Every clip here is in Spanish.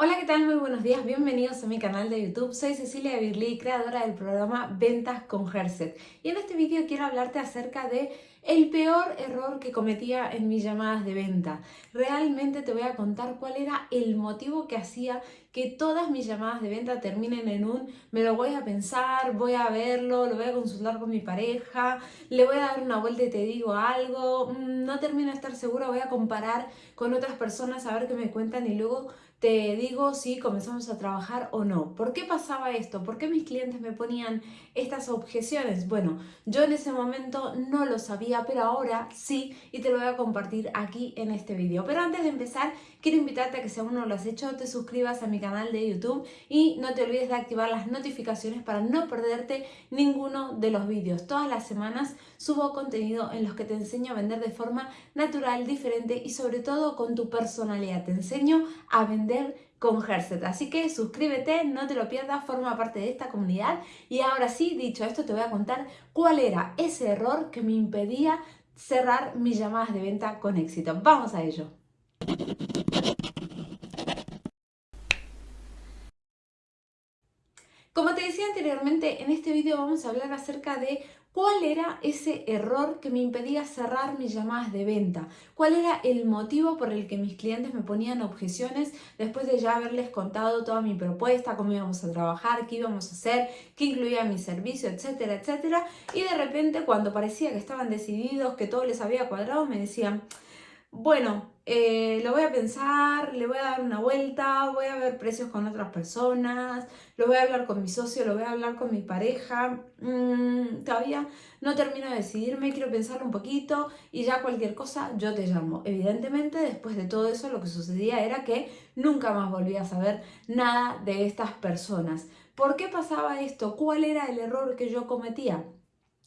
Hola, ¿qué tal? Muy buenos días, bienvenidos a mi canal de YouTube. Soy Cecilia Birli, creadora del programa Ventas con Herset. Y en este vídeo quiero hablarte acerca de el peor error que cometía en mis llamadas de venta. Realmente te voy a contar cuál era el motivo que hacía que todas mis llamadas de venta terminen en un me lo voy a pensar, voy a verlo, lo voy a consultar con mi pareja, le voy a dar una vuelta y te digo algo, mm, no termino de estar segura, voy a comparar con otras personas a ver qué me cuentan y luego te digo si comenzamos a trabajar o no. ¿Por qué pasaba esto? ¿Por qué mis clientes me ponían estas objeciones? Bueno, yo en ese momento no lo sabía, pero ahora sí y te lo voy a compartir aquí en este vídeo. Pero antes de empezar, quiero invitarte a que si aún no lo has hecho, te suscribas a mi canal de YouTube y no te olvides de activar las notificaciones para no perderte ninguno de los vídeos. Todas las semanas subo contenido en los que te enseño a vender de forma natural, diferente y sobre todo con tu personalidad. Te enseño a vender con Herset. Así que suscríbete, no te lo pierdas, forma parte de esta comunidad. Y ahora sí, dicho esto, te voy a contar cuál era ese error que me impedía cerrar mis llamadas de venta con éxito. Vamos a ello. Como te decía anteriormente, en este vídeo vamos a hablar acerca de cuál era ese error que me impedía cerrar mis llamadas de venta, cuál era el motivo por el que mis clientes me ponían objeciones después de ya haberles contado toda mi propuesta, cómo íbamos a trabajar, qué íbamos a hacer, qué incluía mi servicio, etcétera, etcétera. Y de repente cuando parecía que estaban decididos, que todo les había cuadrado, me decían, bueno, eh, lo voy a pensar, le voy a dar una vuelta, voy a ver precios con otras personas, lo voy a hablar con mi socio, lo voy a hablar con mi pareja, mm, todavía no termino de decidirme, quiero pensarlo un poquito y ya cualquier cosa yo te llamo. Evidentemente después de todo eso lo que sucedía era que nunca más volví a saber nada de estas personas. ¿Por qué pasaba esto? ¿Cuál era el error que yo cometía?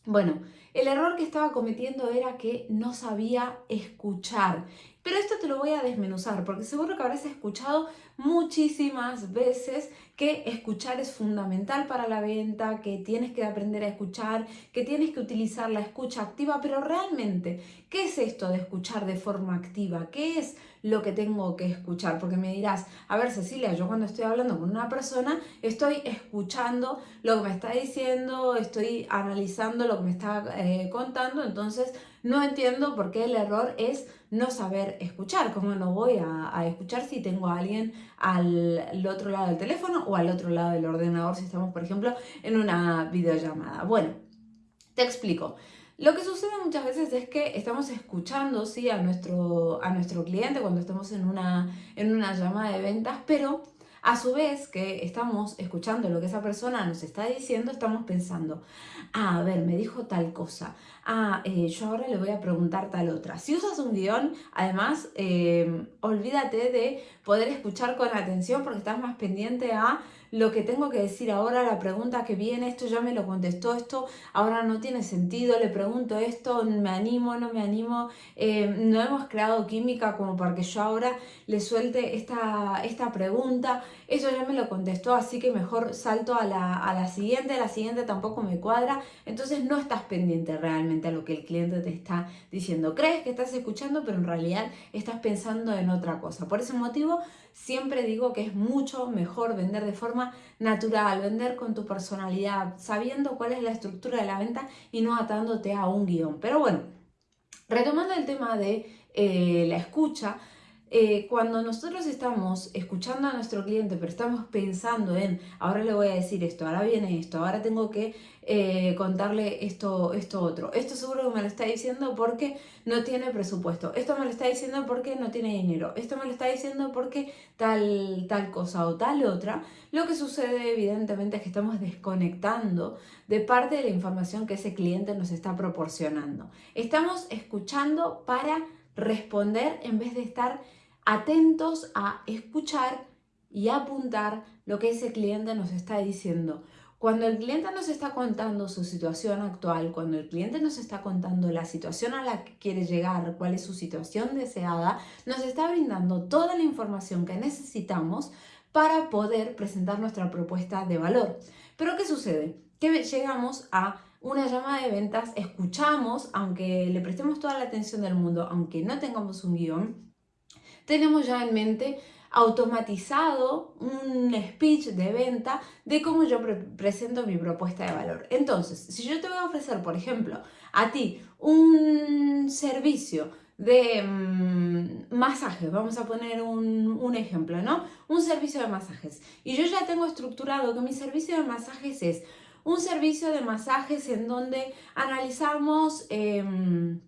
Bueno, el error que estaba cometiendo era que no sabía escuchar. Pero esto te lo voy a desmenuzar porque seguro que habrás escuchado muchísimas veces que escuchar es fundamental para la venta, que tienes que aprender a escuchar, que tienes que utilizar la escucha activa, pero realmente, ¿qué es esto de escuchar de forma activa? ¿Qué es lo que tengo que escuchar? Porque me dirás, a ver Cecilia, yo cuando estoy hablando con una persona estoy escuchando lo que me está diciendo, estoy analizando lo que me está eh, contando, entonces no entiendo por qué el error es no saber escuchar. ¿Cómo no voy a, escuchar si tengo a alguien al, otro lado del teléfono o al otro lado del ordenador si estamos, por ejemplo, en una videollamada? Bueno, te explico. Lo que sucede muchas veces es que estamos escuchando ¿sí? a, nuestro, a nuestro cliente cuando estamos en una, en una llamada de ventas, pero a su vez que estamos escuchando lo que esa persona nos está diciendo, estamos pensando, ah, a ver, me dijo tal cosa, ah, eh, yo ahora le voy a preguntar tal otra. Si usas un guion, además, eh, olvídate de poder escuchar con atención porque estás más pendiente a lo que tengo que decir ahora, la pregunta que viene, esto ya me lo contestó, esto ahora no tiene sentido, le pregunto esto, me animo, no me animo, eh, no hemos creado química como para que yo ahora le suelte esta, esta pregunta, eso ya me lo contestó, así que mejor salto a la, a la siguiente, la siguiente tampoco me cuadra, entonces no estás pendiente realmente a lo que el cliente te está diciendo, crees que estás escuchando, pero en realidad estás pensando en otra cosa, por ese motivo siempre digo que es mucho mejor vender de forma natural, vender con tu personalidad, sabiendo cuál es la estructura de la venta y no atándote a un guion. Pero bueno, retomando el tema de eh, la escucha, eh, cuando nosotros estamos escuchando a nuestro cliente, pero estamos pensando en, ahora le voy a decir esto, ahora viene esto, ahora tengo que eh, contarle esto, esto otro. Esto seguro que me lo está diciendo porque no tiene presupuesto. Esto me lo está diciendo porque no tiene dinero. Esto me lo está diciendo porque tal, tal cosa o tal otra. Lo que sucede evidentemente es que estamos desconectando de parte de la información que ese cliente nos está proporcionando. Estamos escuchando para responder en vez de estar atentos a escuchar y apuntar lo que ese cliente nos está diciendo. Cuando el cliente nos está contando su situación actual, cuando el cliente nos está contando la situación a la que quiere llegar, cuál es su situación deseada, nos está brindando toda la información que necesitamos para poder presentar nuestra propuesta de valor. Pero ¿qué sucede? Que llegamos a una llamada de ventas, escuchamos, aunque le prestemos toda la atención del mundo, aunque no tengamos un guion, tenemos ya en mente automatizado un speech de venta de cómo yo presento mi propuesta de valor. Entonces, si yo te voy a ofrecer, por ejemplo, a ti un servicio de mm, masajes, vamos a poner un, un, ejemplo, ¿no? Un servicio de masajes. Y yo ya tengo estructurado que mi servicio de masajes es un servicio de masajes en donde analizamos... Em,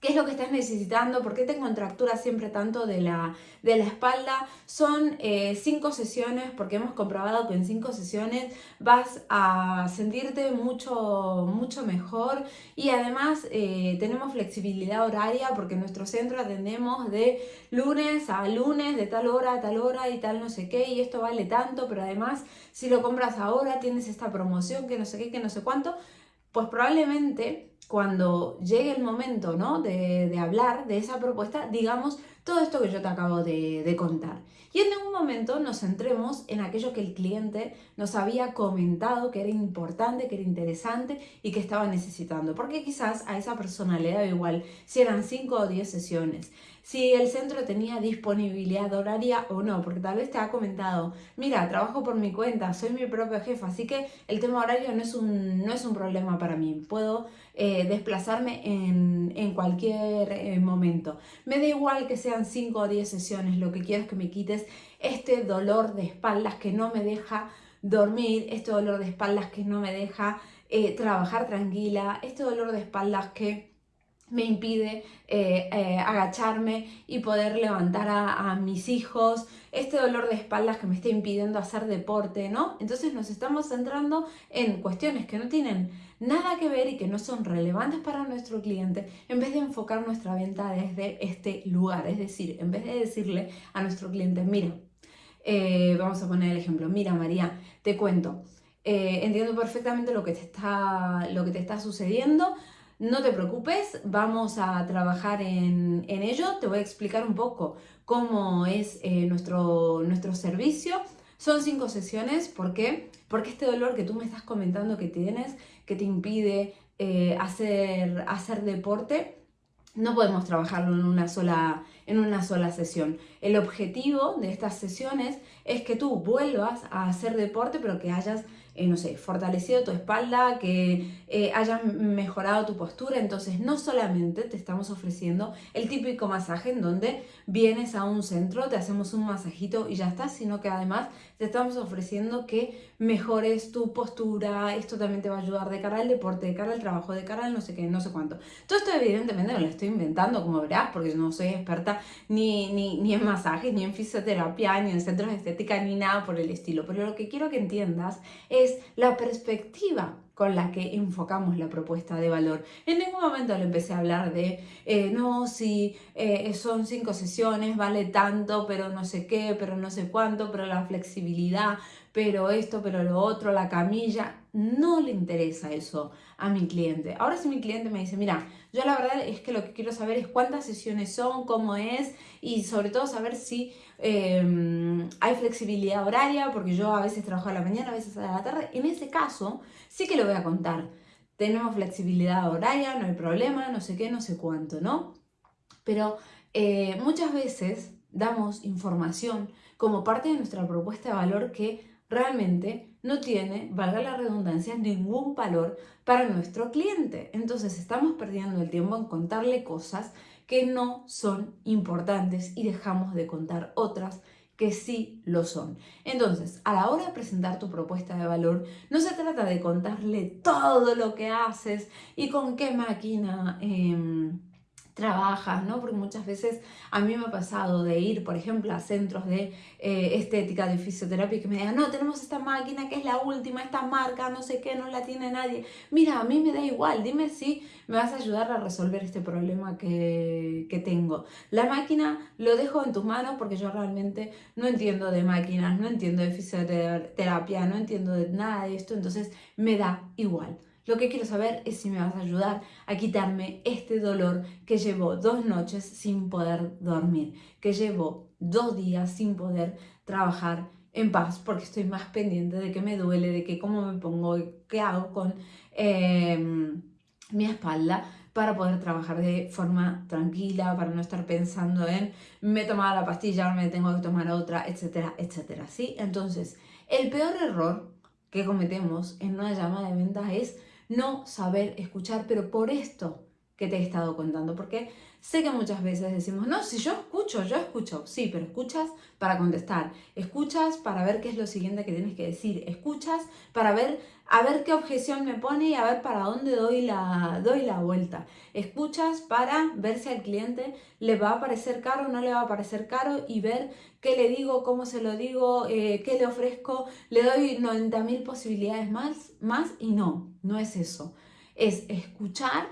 qué es lo que estás necesitando, por qué te contracturas siempre tanto de la, de la espalda. Son eh, cinco sesiones, porque hemos comprobado que en cinco sesiones vas a sentirte mucho, mucho mejor y además eh, tenemos flexibilidad horaria porque en nuestro centro atendemos de lunes a lunes, de tal hora a tal hora y tal no sé qué y esto vale tanto, pero además si lo compras ahora tienes esta promoción que no sé qué, que no sé cuánto, pues probablemente cuando llegue el momento ¿no? de, de, hablar de esa propuesta, digamos todo esto que yo te acabo de, contar. Y en ningún momento nos centremos en aquello que el cliente nos había comentado que era importante, que era interesante y que estaba necesitando. Porque quizás a esa persona le da igual si eran 5 o 10 sesiones, si el centro tenía disponibilidad horaria o no, porque tal vez te ha comentado, mira, trabajo por mi cuenta, soy mi propio jefe, así que el tema horario no es un, no es un problema para mí. Puedo eh, desplazarme en, en cualquier eh, momento. Me da igual que sean 5 o 10 sesiones, lo que quiero es que me quites este dolor de espaldas que no me deja dormir, este dolor de espaldas que no me deja eh, trabajar tranquila, este dolor de espaldas que me impide eh, eh, agacharme y poder levantar a, mis hijos, este dolor de espaldas que me está impidiendo hacer deporte, ¿no? Entonces nos estamos centrando en cuestiones que no tienen nada que ver y que no son relevantes para nuestro cliente, en vez de enfocar nuestra venta desde este lugar, es decir, en vez de decirle a nuestro cliente, mira, eh, vamos a poner el ejemplo, mira María, te cuento, entiendo perfectamente lo que está, lo que te está sucediendo, no te preocupes, vamos a trabajar en, ello. Te voy a explicar un poco cómo es eh, nuestro, nuestro servicio. Son cinco sesiones, ¿por qué? Porque este dolor que tú me estás comentando que tienes, que te impide eh, hacer, hacer deporte, no podemos trabajarlo en una, sola, en una sola sesión. El objetivo de estas sesiones es que tú vuelvas a hacer deporte, pero que hayas eh, no sé, fortalecido tu espalda, que eh, hayas mejorado tu postura. Entonces, no solamente te estamos ofreciendo el típico masaje en donde vienes a un centro, te hacemos un masajito y ya está, sino que además te estamos ofreciendo que mejores tu postura, esto también te va a ayudar de cara al deporte, de cara al trabajo, de cara al no sé qué, no sé cuánto. Todo esto evidentemente me lo estoy inventando, como verás, porque yo no soy experta ni, ni, ni en masajes, ni en fisioterapia, ni en centros de estética, ni nada por el estilo. Pero lo que quiero que entiendas es la perspectiva con la que enfocamos la propuesta de valor. En ningún momento le empecé a hablar de, eh, no, si eh, son cinco sesiones, vale tanto, pero no sé qué, pero no sé cuánto, pero la flexibilidad, pero esto, pero lo otro, la camilla. No le interesa eso a mi cliente. Ahora si mi cliente me dice, mira, yo la verdad es que lo que quiero saber es cuántas sesiones son, cómo es y sobre todo saber si em, hay flexibilidad horaria, porque yo a veces trabajo a la mañana, a veces a la tarde. En ese caso, sí que lo voy a contar. Tenemos flexibilidad horaria, no hay problema, no sé qué, no sé cuánto, ¿no? Pero eh, muchas veces damos información como parte de nuestra propuesta de valor que realmente no tiene, valga la redundancia, ningún valor para nuestro cliente. Entonces estamos perdiendo el tiempo en contarle cosas que no son importantes y dejamos de contar otras que sí lo son. Entonces, a la hora de presentar tu propuesta de valor, no se trata de contarle todo lo que haces y con qué máquina... Em, trabajas, ¿no? Porque muchas veces a mí me ha pasado de ir, por ejemplo, a centros de eh, estética, de fisioterapia, que me digan, no, tenemos esta máquina que es la última, esta marca, no sé qué, no la tiene nadie. Mira, a mí me da igual, dime si me vas a ayudar a resolver este problema que, que tengo. La máquina lo dejo en tus manos porque yo realmente no entiendo de máquinas, no entiendo de fisioterapia, no entiendo de nada de esto, entonces me da igual. Lo que quiero saber es si me vas a ayudar a quitarme este dolor que llevo dos noches sin poder dormir, que llevo dos días sin poder trabajar en paz porque estoy más pendiente de que me duele, de que cómo me pongo, qué hago con em, mi espalda, para poder trabajar de forma tranquila, para no estar pensando en me he tomado la pastilla, me tengo que tomar otra, etcétera, etcétera, ¿sí? Entonces, el peor error que cometemos en una llamada de ventas es no saber escuchar, pero por esto que te he estado contando, porque sé que muchas veces decimos, no, si yo escucho, yo escucho, sí, pero escuchas para contestar, escuchas para ver qué es lo siguiente que tienes que decir, escuchas para ver a ver qué objeción me pone y a ver para dónde doy la, doy la vuelta. Escuchas para ver si al cliente le va a parecer caro o no le va a parecer caro y ver qué le digo, cómo se lo digo, eh, qué le ofrezco. Le doy 90.000 posibilidades más, más y no, no es eso. Es escuchar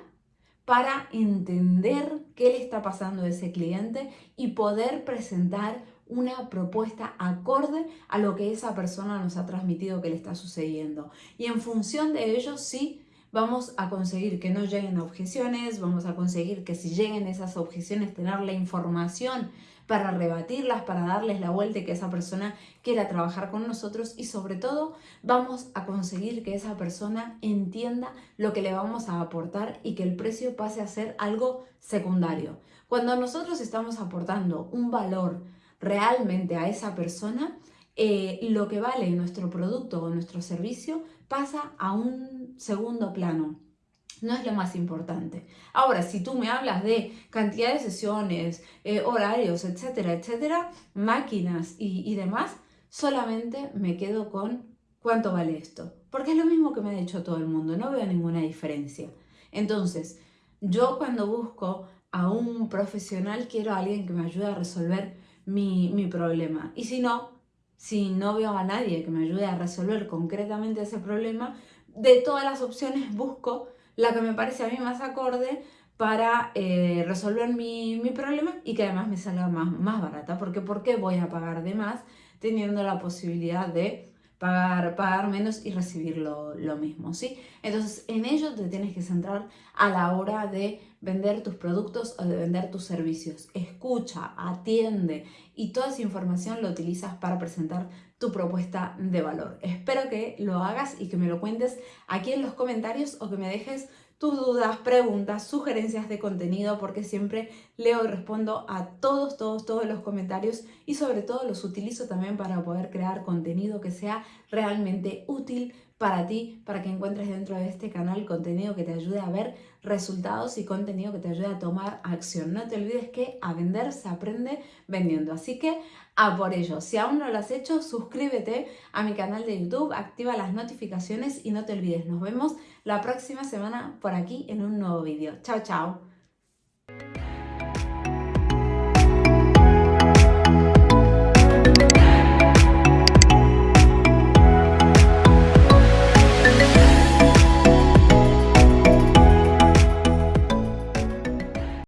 para entender qué le está pasando a ese cliente y poder presentar una propuesta acorde a lo que esa persona nos ha transmitido que le está sucediendo. Y en función de ello, sí, vamos a conseguir que no lleguen objeciones, vamos a conseguir que si lleguen esas objeciones, tener la información para rebatirlas, para darles la vuelta y que esa persona quiera trabajar con nosotros y sobre todo vamos a conseguir que esa persona entienda lo que le vamos a aportar y que el precio pase a ser algo secundario. Cuando nosotros estamos aportando un valor realmente a esa persona, eh, lo que vale nuestro producto o nuestro servicio pasa a un segundo plano no es lo más importante. Ahora, si tú me hablas de cantidad de sesiones, eh, horarios, etcétera, etcétera, máquinas y, demás, solamente me quedo con cuánto vale esto. Porque es lo mismo que me ha dicho todo el mundo, no veo ninguna diferencia. Entonces, yo cuando busco a un profesional quiero a alguien que me ayude a resolver mi, mi problema. Y si no, si no veo a nadie que me ayude a resolver concretamente ese problema, de todas las opciones busco la que me parece a mí más acorde para eh, resolver mi, problema y que además me salga más, más barata. Porque ¿por qué voy a pagar de más teniendo la posibilidad de pagar, pagar menos y recibir lo, lo, mismo, ¿sí? Entonces, en ello te tienes que centrar a la hora de vender tus productos o de vender tus servicios. Escucha, atiende y toda esa información lo utilizas para presentar tu propuesta de valor. Espero que lo hagas y que me lo cuentes aquí en los comentarios o que me dejes tus dudas, preguntas, sugerencias de contenido, porque siempre leo y respondo a todos, todos, todos los comentarios y sobre todo los utilizo también para poder crear contenido que sea realmente útil para ti, para que encuentres dentro de este canal contenido que te ayude a ver resultados y contenido que te ayude a tomar acción. No te olvides que a vender se aprende vendiendo, así que a por ello. Si aún no lo has hecho, suscríbete a mi canal de YouTube, activa las notificaciones y no te olvides, nos vemos la próxima semana por aquí en un nuevo vídeo. Chao, chao.